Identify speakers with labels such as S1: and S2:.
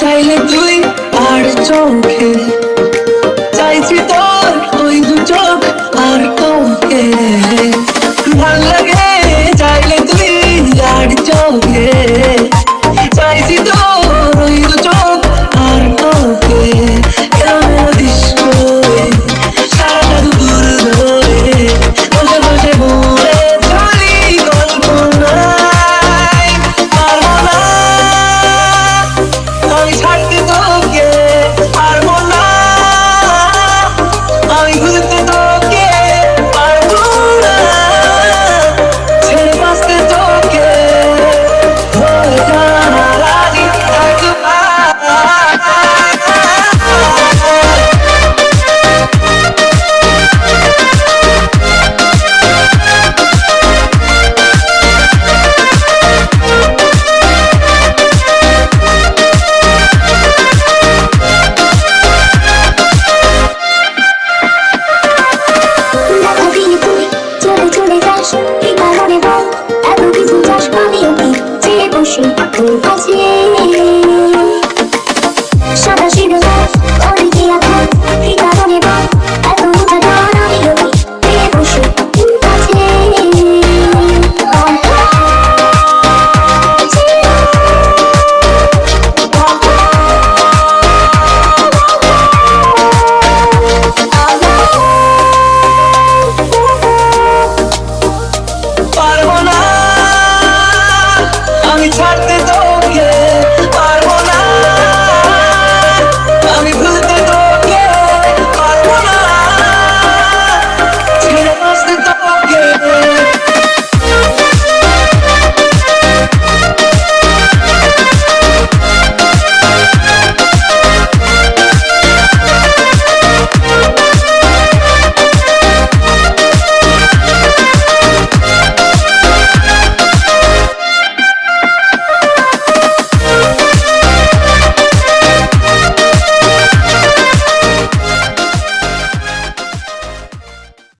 S1: চাইলে তুই আর চোখে। চাইছি তোর ওই দু চোখ আর তোকে। ভালো লাগে চাইলে তুই আর চোখে।